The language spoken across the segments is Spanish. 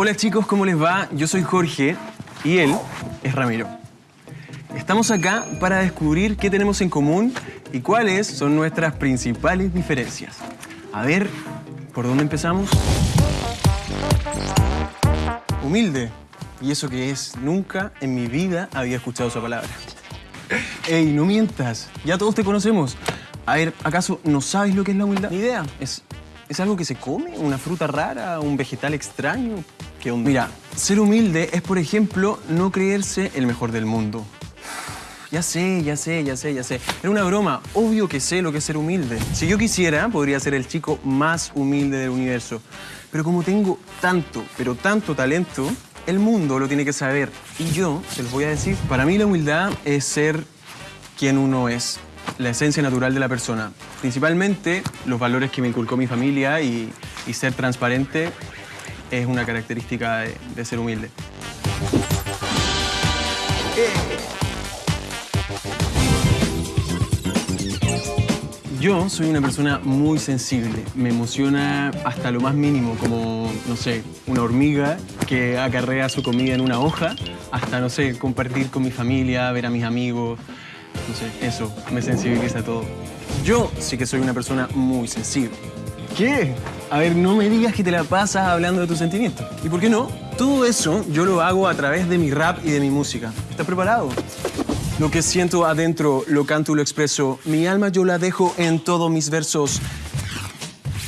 Hola chicos, ¿cómo les va? Yo soy Jorge y él es Ramiro. Estamos acá para descubrir qué tenemos en común y cuáles son nuestras principales diferencias. A ver, ¿por dónde empezamos? Humilde. ¿Y eso qué es? Nunca en mi vida había escuchado esa palabra. Ey, no mientas. Ya todos te conocemos. A ver, ¿acaso no sabes lo que es la humildad? Ni idea. ¿Es, ¿Es algo que se come? ¿Una fruta rara? ¿Un vegetal extraño? ¿Qué? Mira, ser humilde es, por ejemplo, no creerse el mejor del mundo. Ya sé, ya sé, ya sé, ya sé. Era una broma. Obvio que sé lo que es ser humilde. Si yo quisiera, podría ser el chico más humilde del universo. Pero como tengo tanto, pero tanto talento, el mundo lo tiene que saber. Y yo, se los voy a decir, para mí la humildad es ser quien uno es, la esencia natural de la persona. Principalmente los valores que me inculcó mi familia y, y ser transparente es una característica de, ser humilde. Yo soy una persona muy sensible. Me emociona hasta lo más mínimo, como, no sé, una hormiga que acarrea su comida en una hoja, hasta, no sé, compartir con mi familia, ver a mis amigos. No sé, eso me sensibiliza todo. Yo sí que soy una persona muy sensible. ¿Qué? A ver, no me digas que te la pasas hablando de tus sentimientos. ¿Y por qué no? Todo eso yo lo hago a través de mi rap y de mi música. ¿Estás preparado? Lo que siento adentro lo canto y lo expreso. Mi alma yo la dejo en todos mis versos.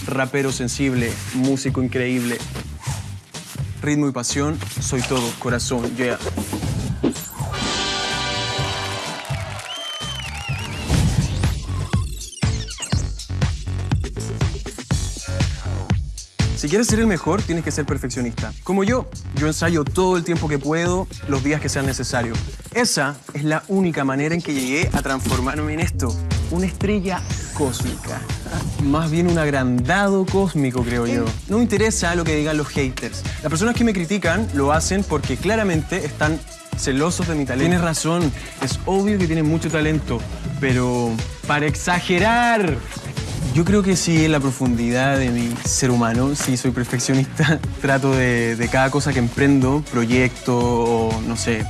Rapero sensible, músico increíble. Ritmo y pasión, soy todo, corazón, yeah. Si quieres ser el mejor, tienes que ser perfeccionista. Como yo, yo ensayo todo el tiempo que puedo, los días que sean necesarios. Esa es la única manera en que llegué a transformarme en esto, una estrella cósmica. Más bien un agrandado cósmico, creo yo. No me interesa lo que digan los haters. Las personas que me critican lo hacen porque claramente están celosos de mi talento. Tienes razón, es obvio que tienes mucho talento, pero para exagerar, yo creo que sí, en la profundidad de mi ser humano, sí soy perfeccionista. Trato de, cada cosa que emprendo, proyecto o no sé,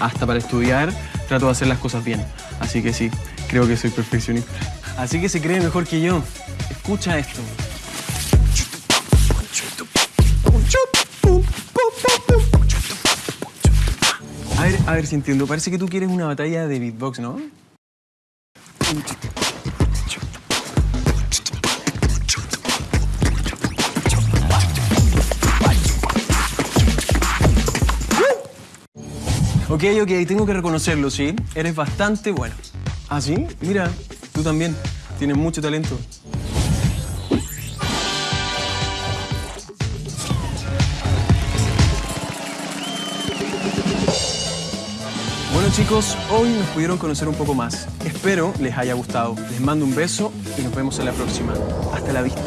hasta para estudiar, trato de hacer las cosas bien. Así que sí, creo que soy perfeccionista. Así que se cree mejor que yo. Escucha esto. A ver, a ver si entiendo. Parece que tú quieres una batalla de beatbox, ¿no? Ok, ok, tengo que reconocerlo, ¿sí? Eres bastante bueno. ¿Ah, sí? Mira, tú también. Tienes mucho talento. Bueno chicos, hoy nos pudieron conocer un poco más. Espero les haya gustado. Les mando un beso y nos vemos en la próxima. Hasta la vista.